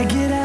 I get up.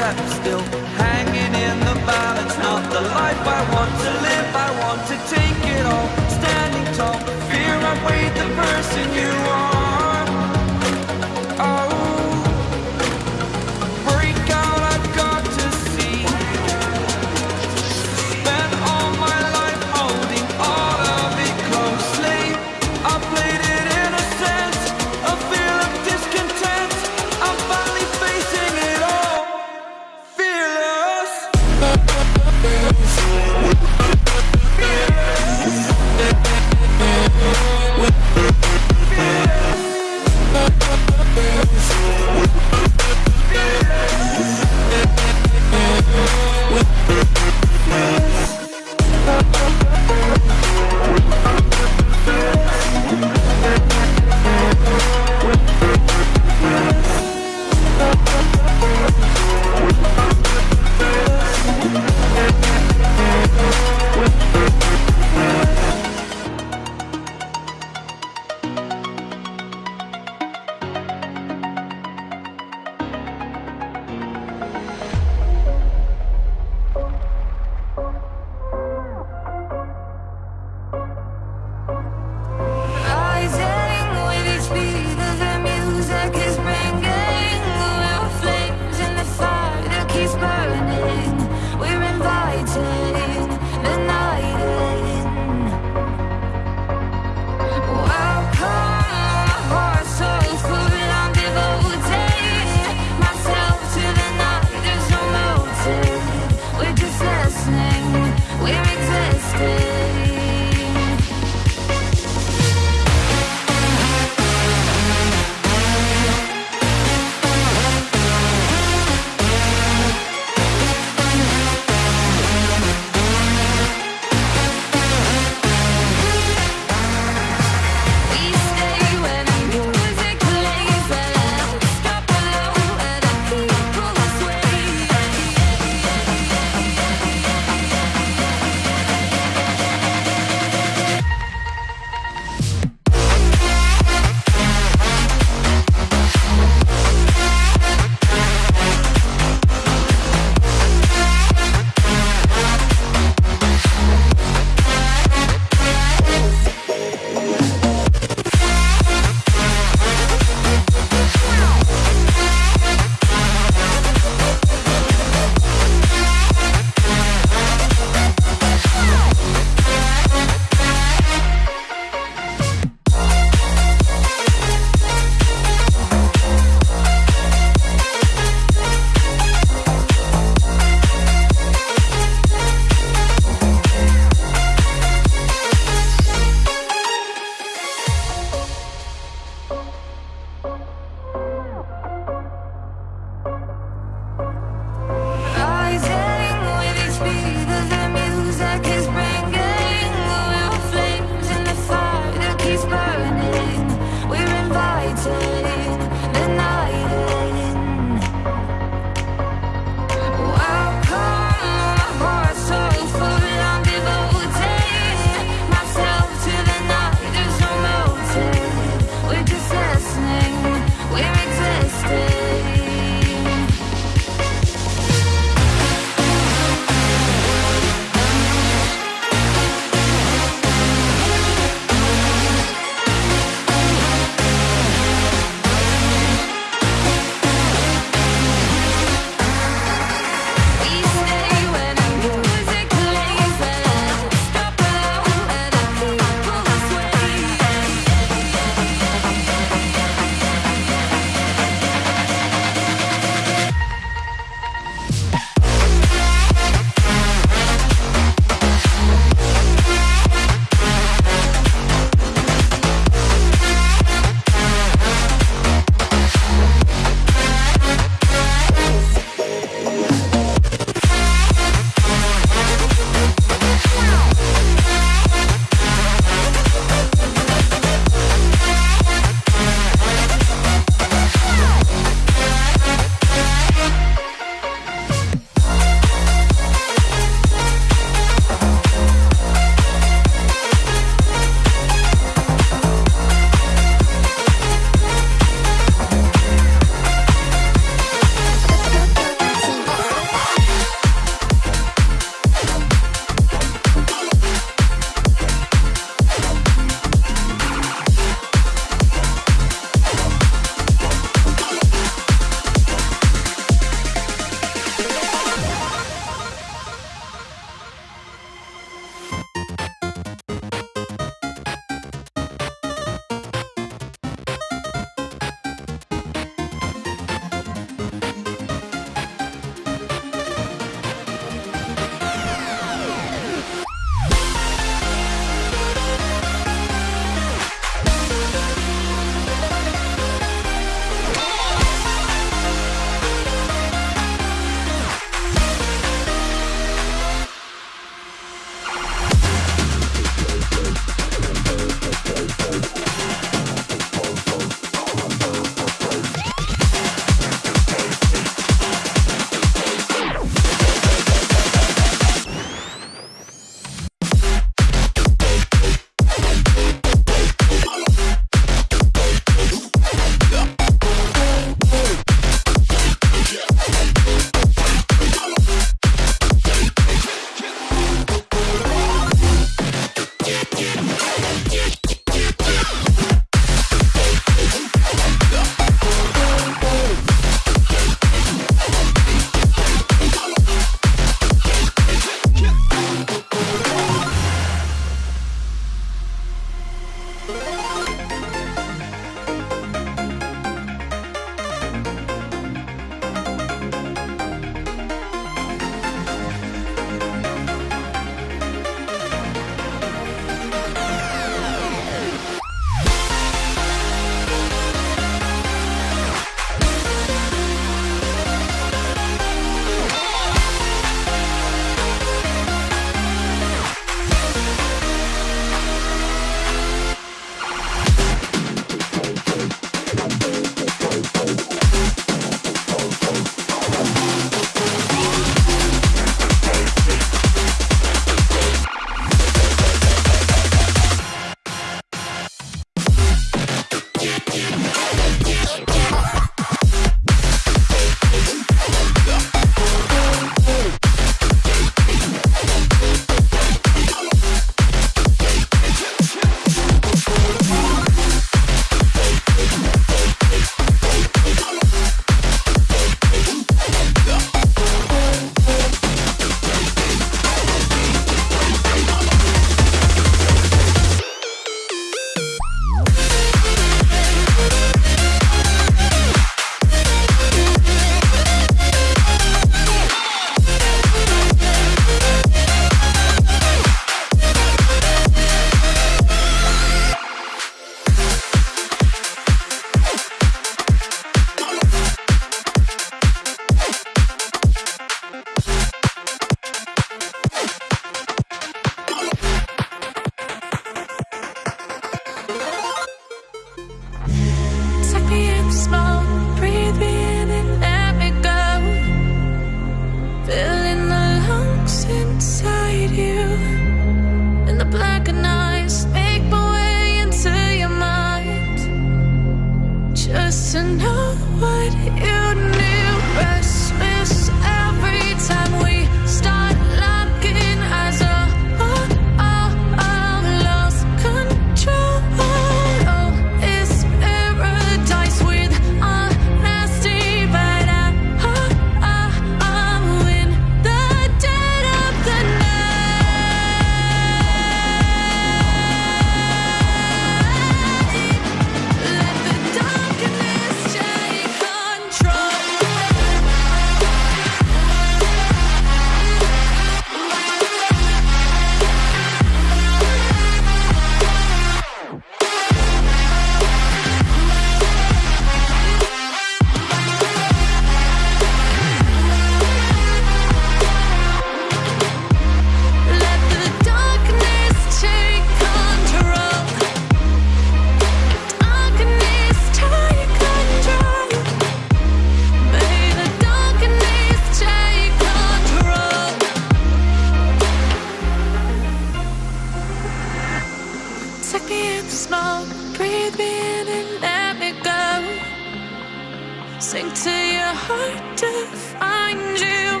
sink to your heart to find you.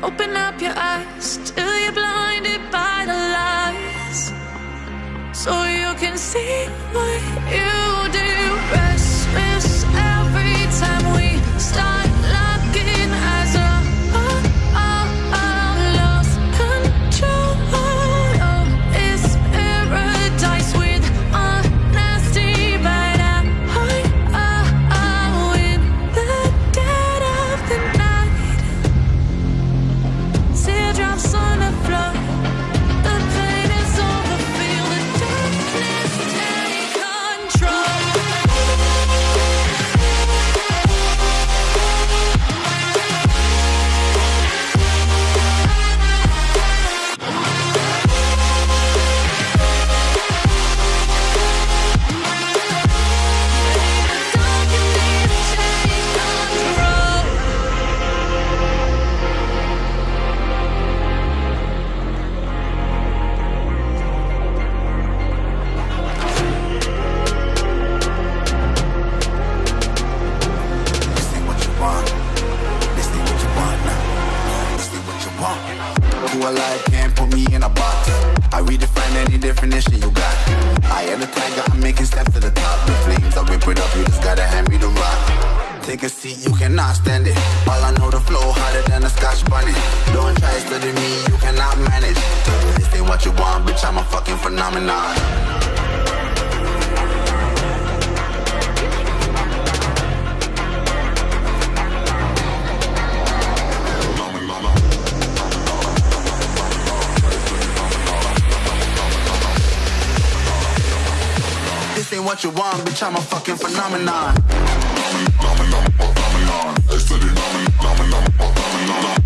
Open up your eyes till you're blinded by the lies, so you can see what you do. cannot stand it. All I know the flow harder than a scotch bunny. Don't try studying me, you cannot manage. This ain't what you want, bitch, I'm a fucking phenomenon. This ain't what you want, bitch, I'm a fucking phenomenon. It's the dynamic, dynamic, dynamic, dynamic.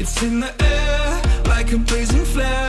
It's in the air like a blazing flare.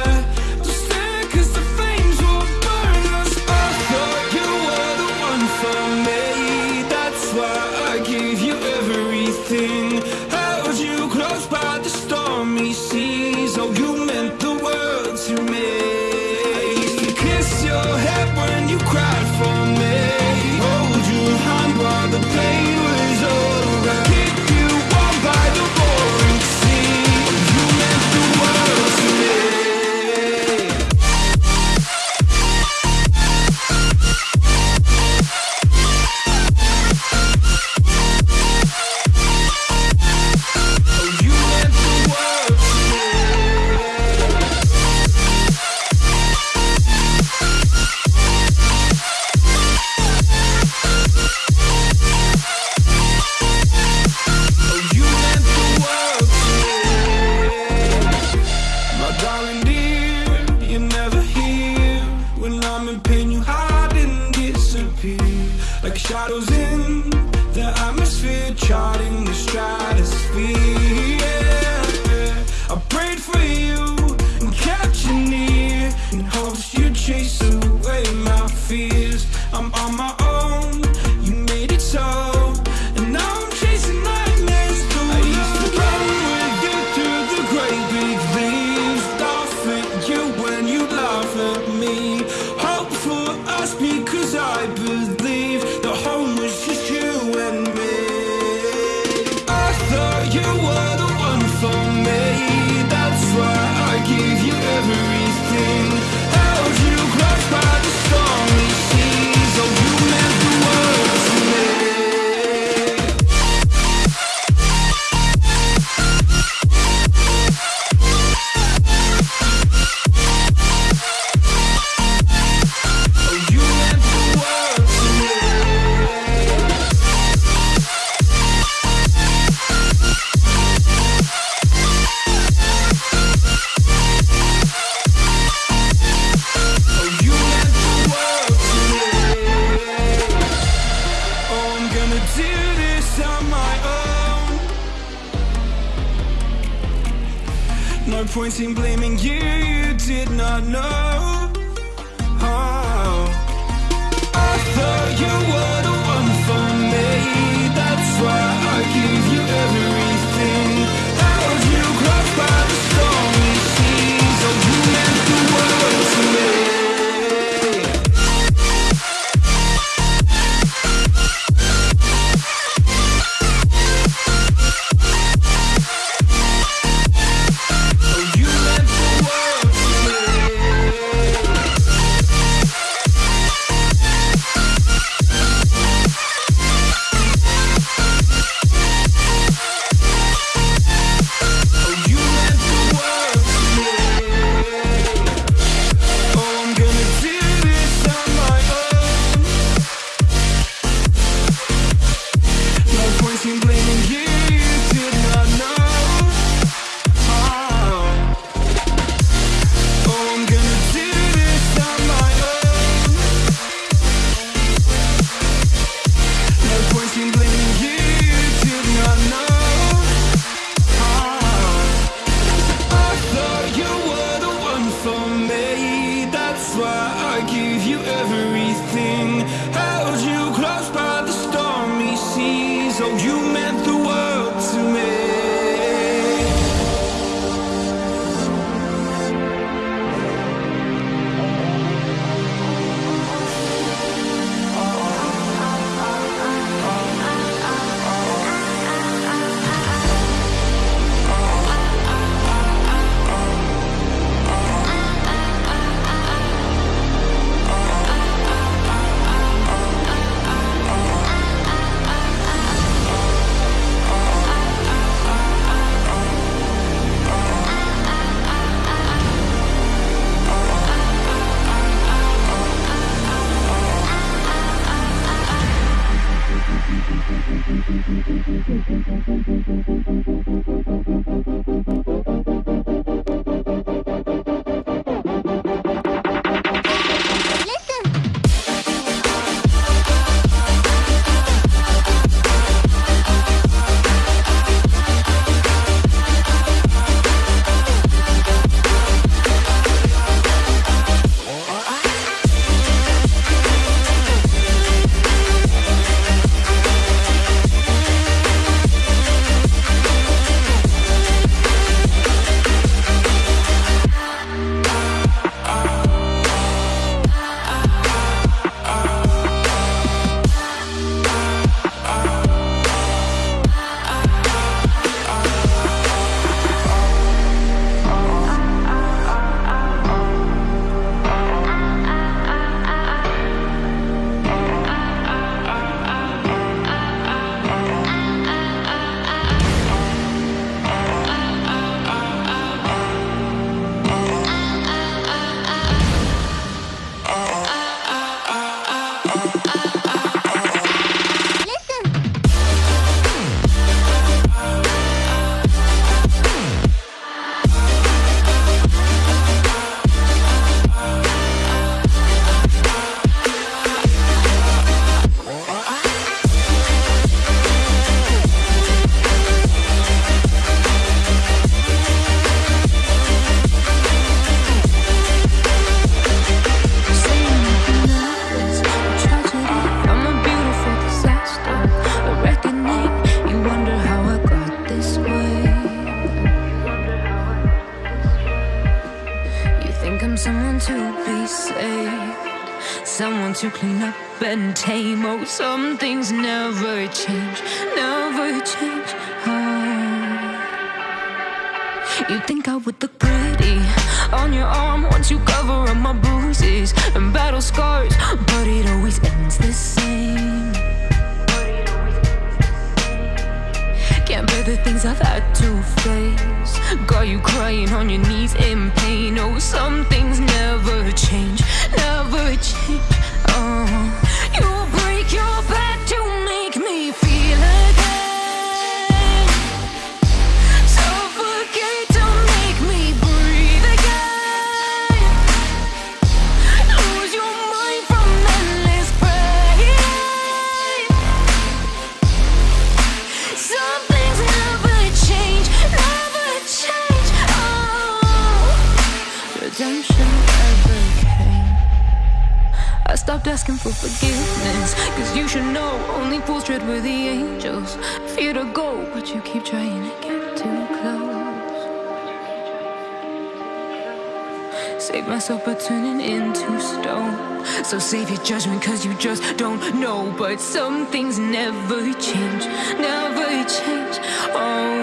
myself by turning into stone. So save your judgment, cause you just don't know. But some things never change, never change. Oh,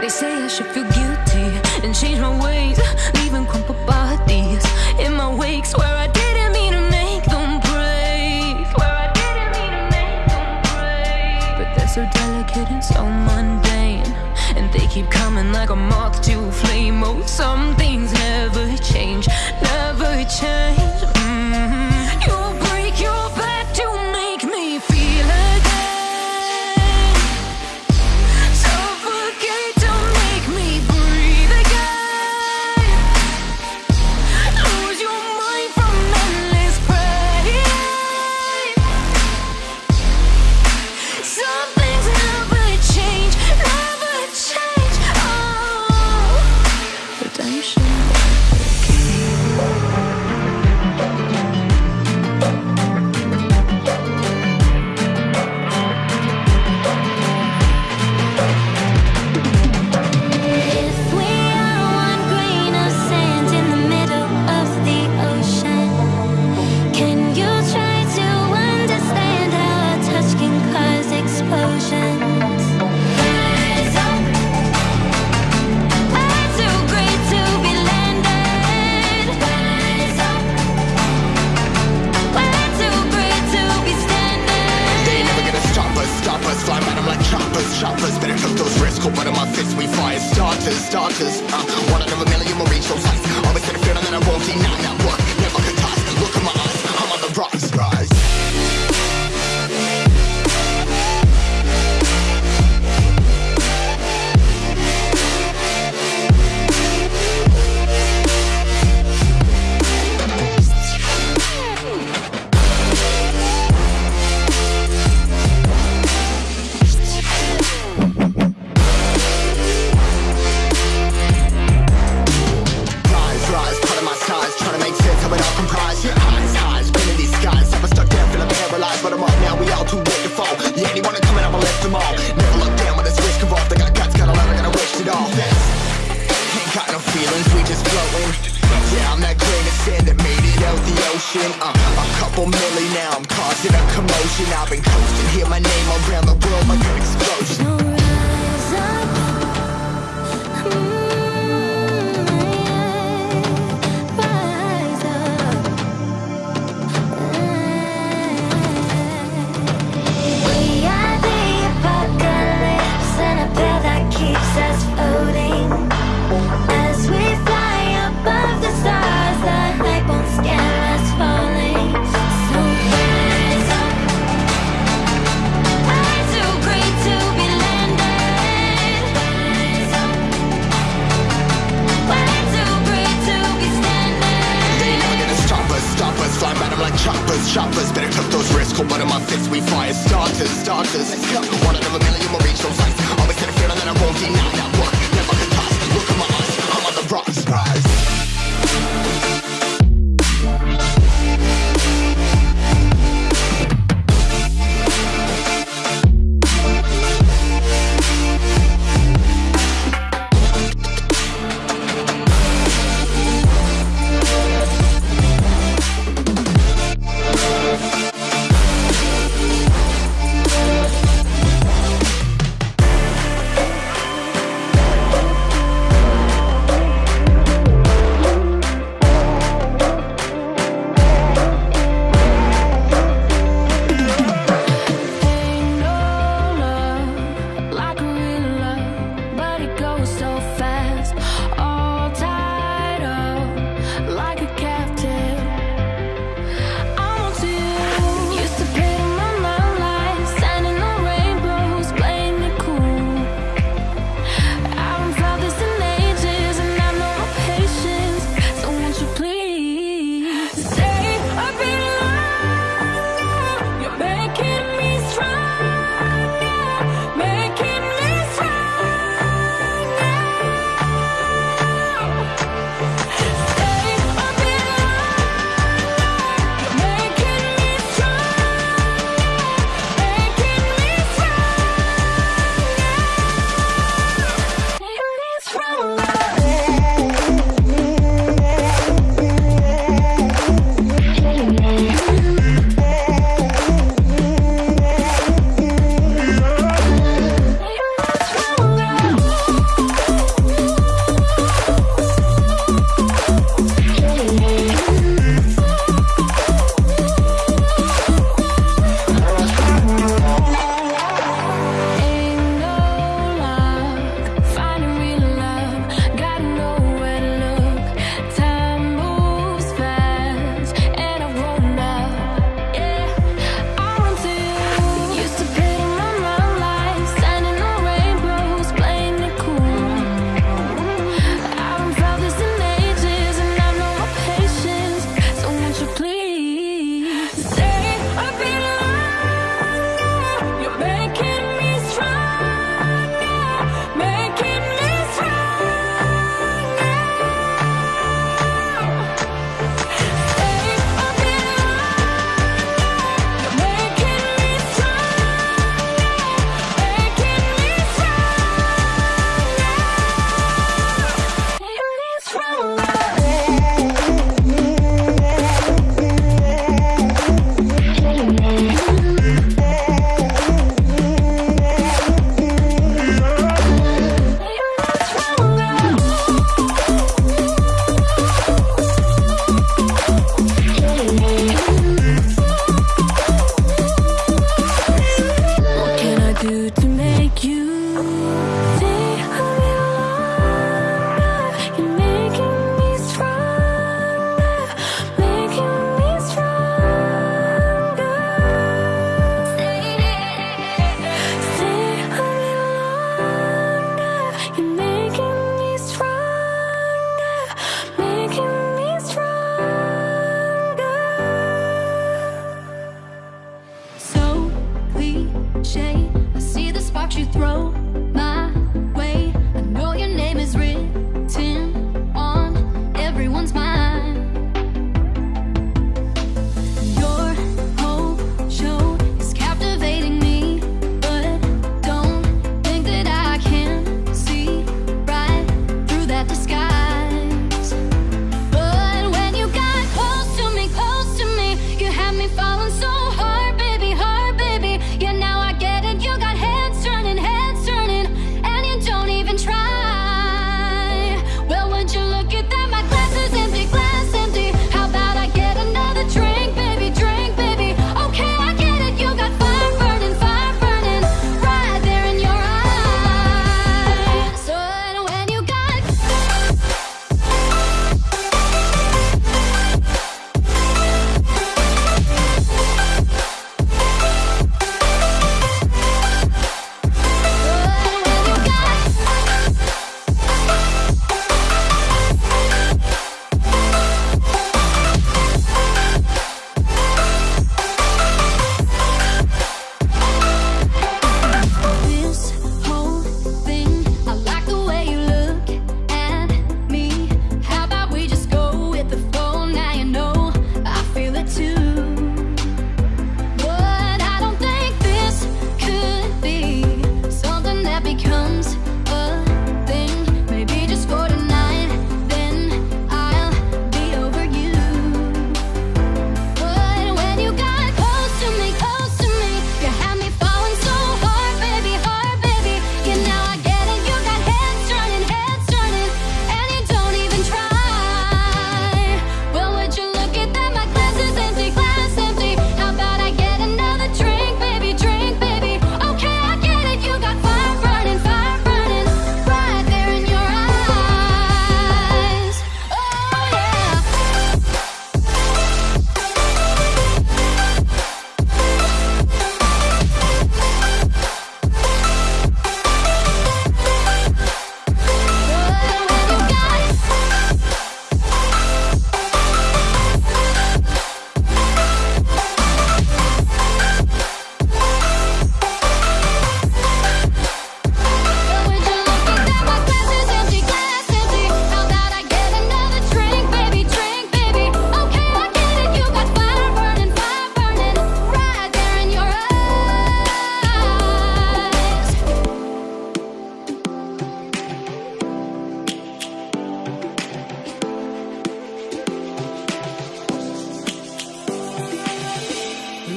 they say I should feel guilty and change my ways, leaving crumpled bodies in my wakes where I didn't mean to make them break. Where I didn't mean to make them break. But they're so delicate and so mundane. They keep coming like a moth to a flame. Oh, some things never change, never change.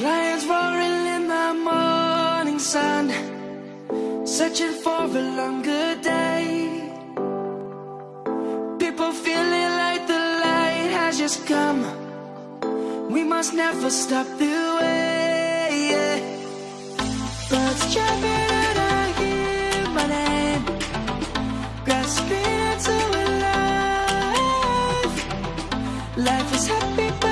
Lions roaring in the morning sun Searching for a longer day. People feeling like the light has just come. We must never stop the way yeah. Birds jumping and I hear my name Grasping into life. Life is happy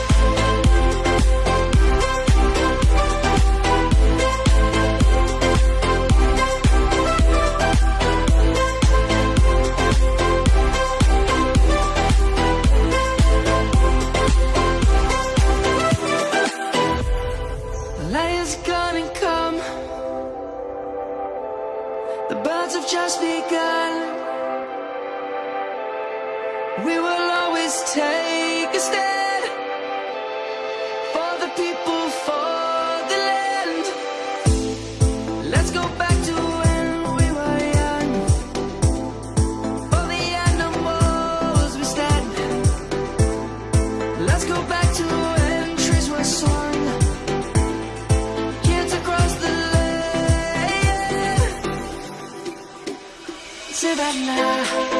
Savannah, I'm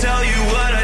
tell you what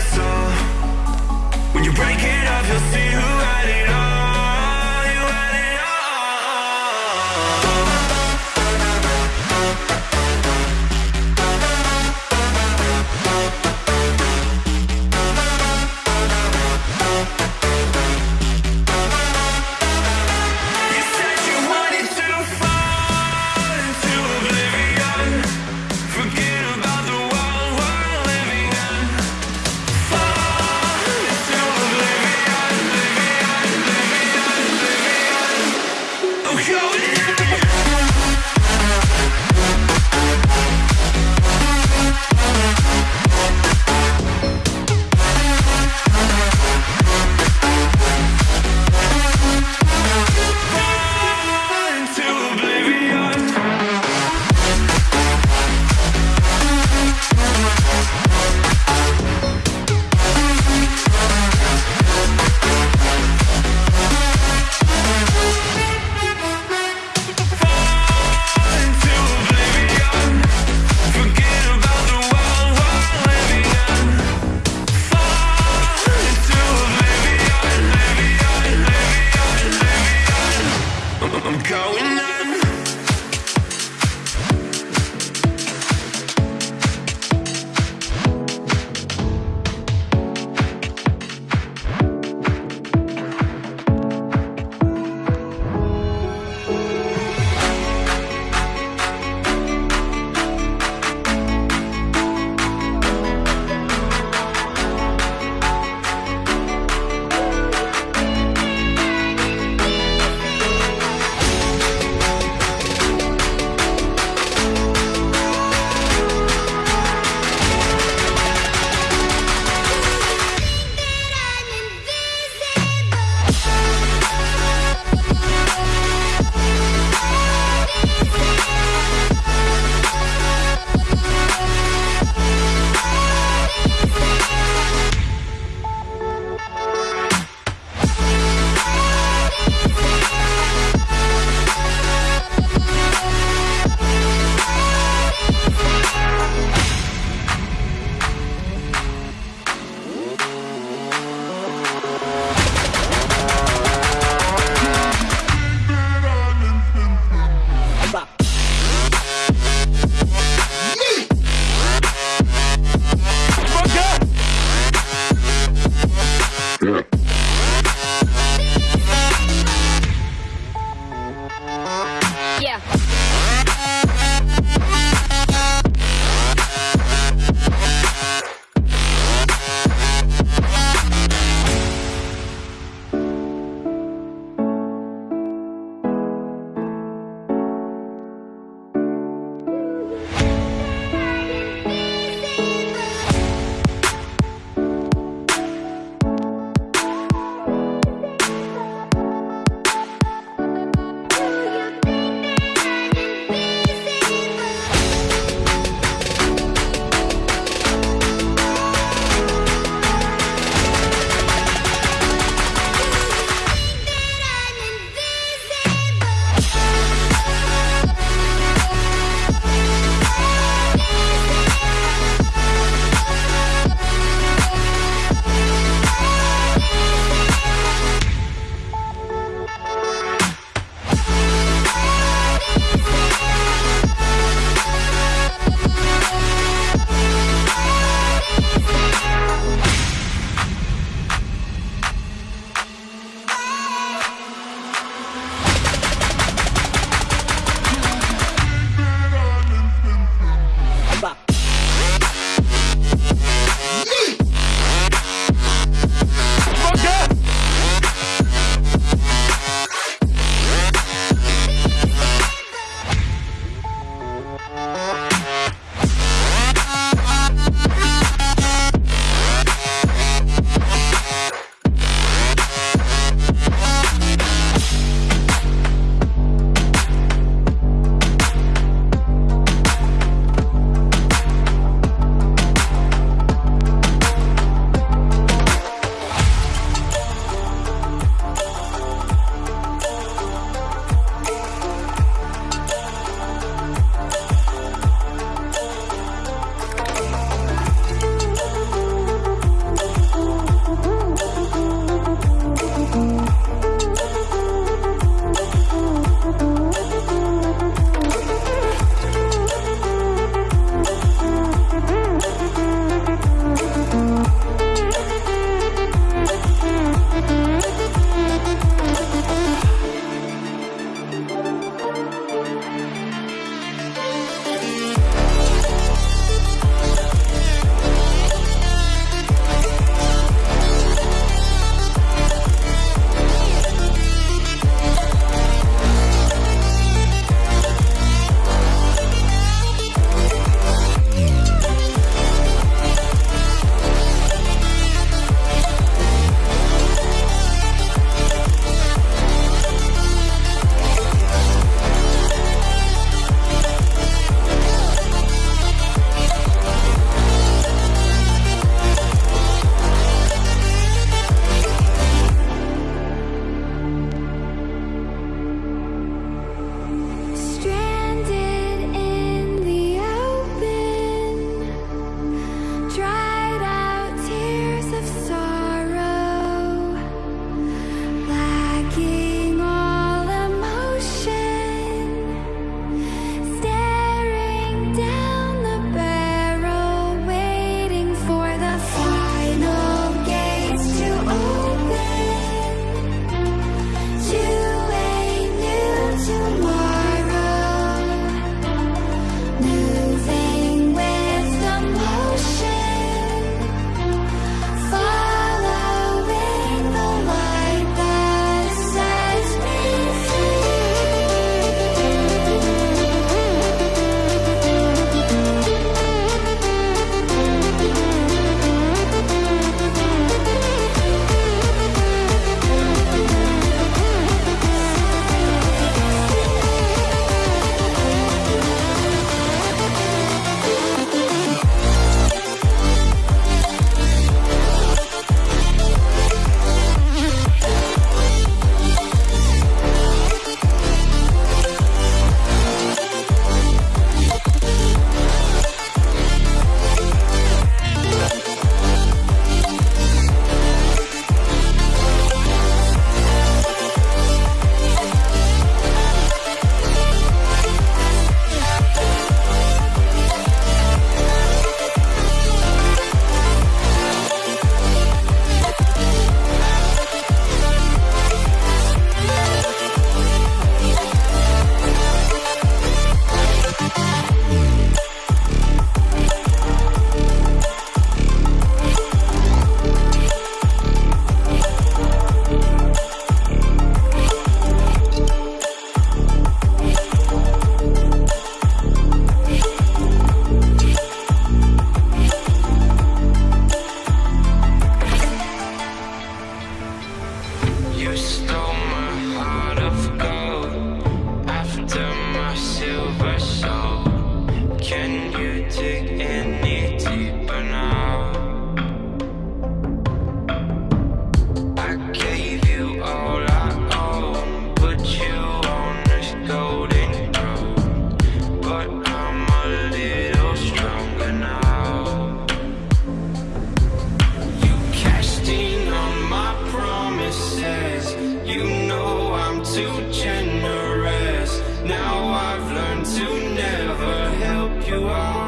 to never help you out.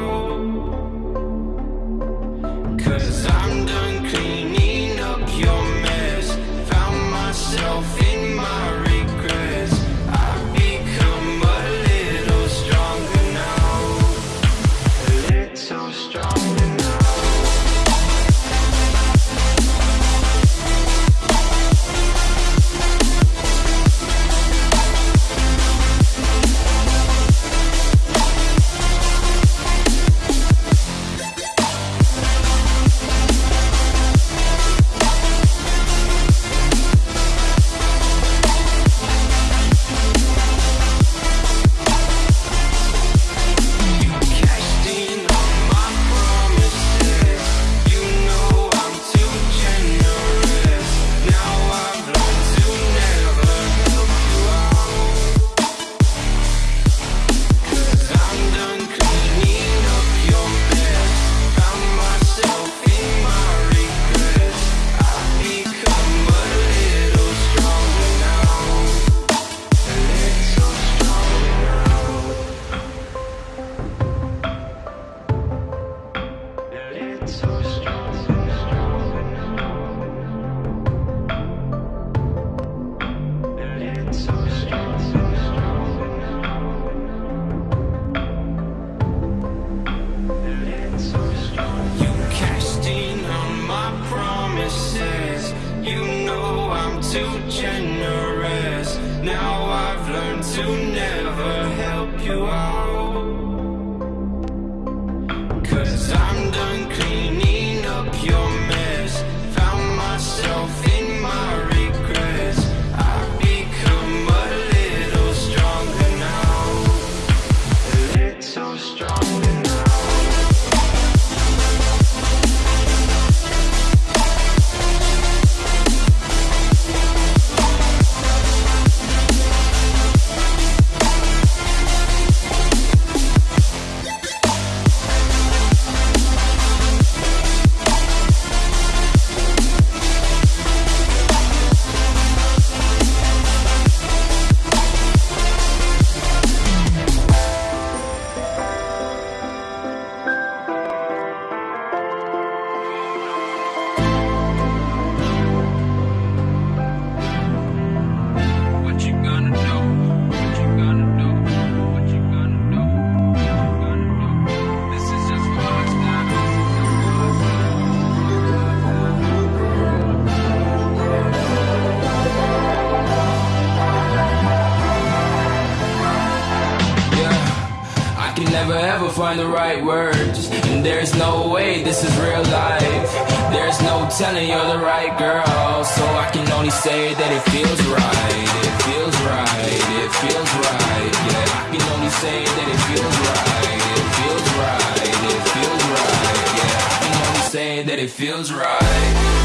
Never ever find the right words, and there's no way this is real life. There's no telling you're the right girl, so I can only say that it feels right. It feels right. It feels right. Yeah, I can only say that it feels right. It feels right. It feels right. Yeah, I can only say that it feels right.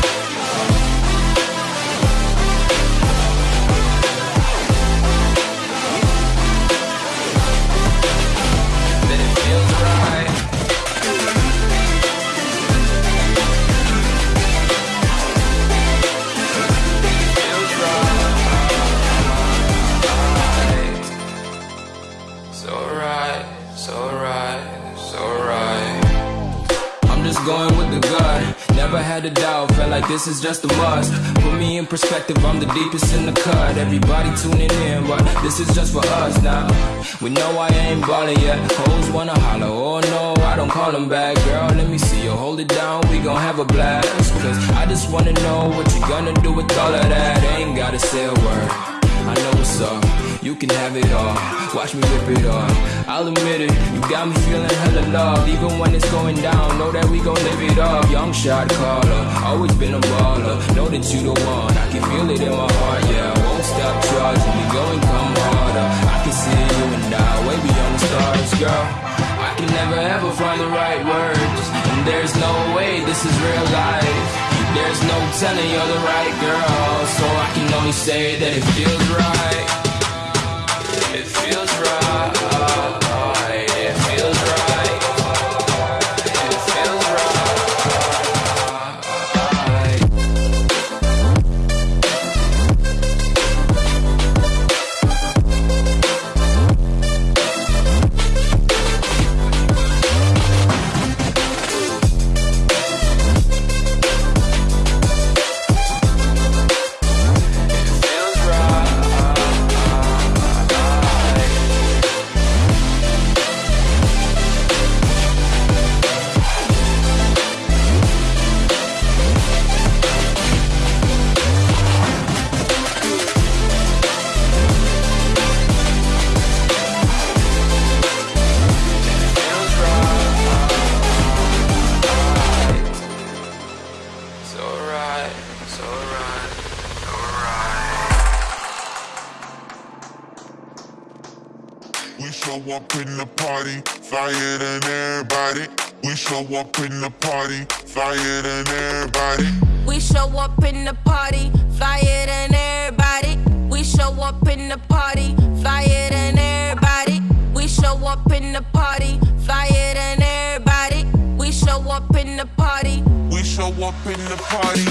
Never had a doubt, felt like this is just a must. Put me in perspective, I'm the deepest in the cut. Everybody tuning in, but this is just for us now. We know I ain't ballin' yet. Hoes wanna holler, oh no, I don't call them back. Girl, let me see you hold it down, we gon' have a blast. Cause I just wanna know what you gonna do with all of that. Ain't gotta say a word. I know what's up, you can have it all. Watch me rip it off. I'll admit it, you got me feeling hella loved. Even when it's going down, know that we gon' live it up. Young shot caller, always been a baller. Know that you the one, I can feel it in my heart, yeah. I won't stop charging me, go come harder. I can see you and I, way beyond the stars, girl. I can never ever find the right words, and there's no way this is real life. There's no telling you're the right girl, so I can only say that it feels right. It feels right. Up in the party, flyer than everybody. We show up in the party, flyer than everybody. We show up in the party, flyer than everybody. We show up in the party, flyer than everybody. We show up in the party, flyer than everybody. We show up in the party. We show up in the party.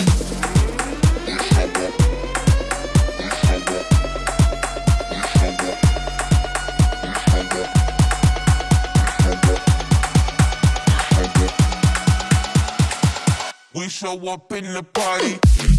Show up in the party.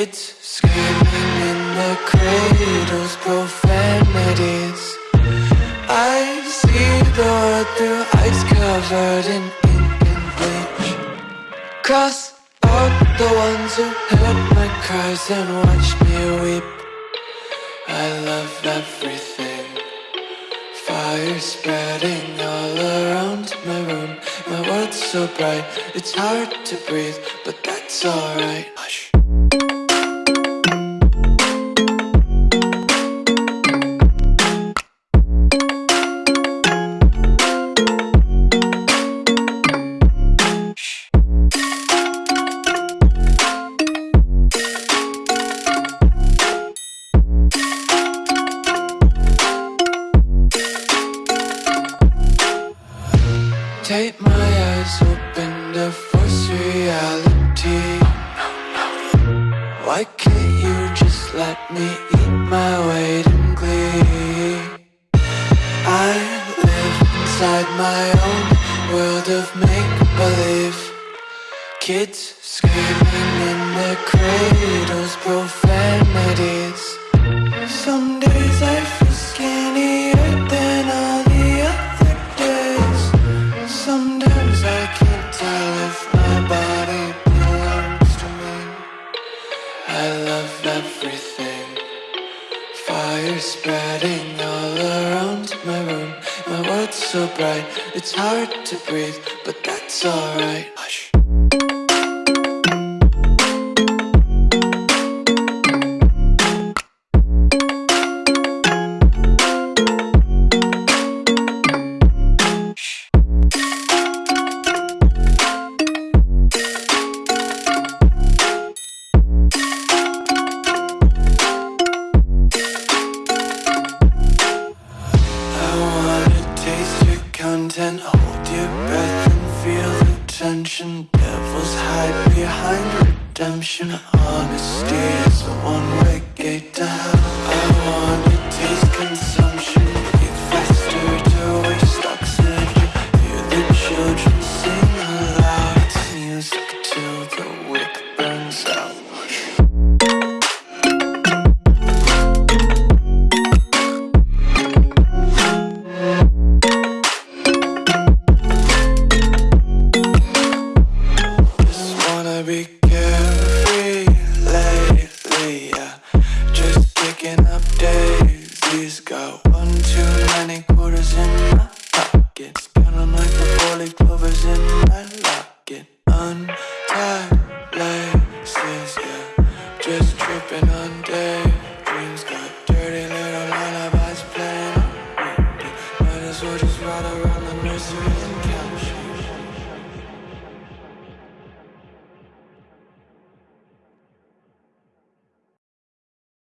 Kids screaming in the cradles, profanities. I see the world through ice covered in ink and bleach. Cross out the ones who heard my cries and watched me weep. I love everything. Fire spreading all around my room. My world's so bright, it's hard to breathe, but that's alright.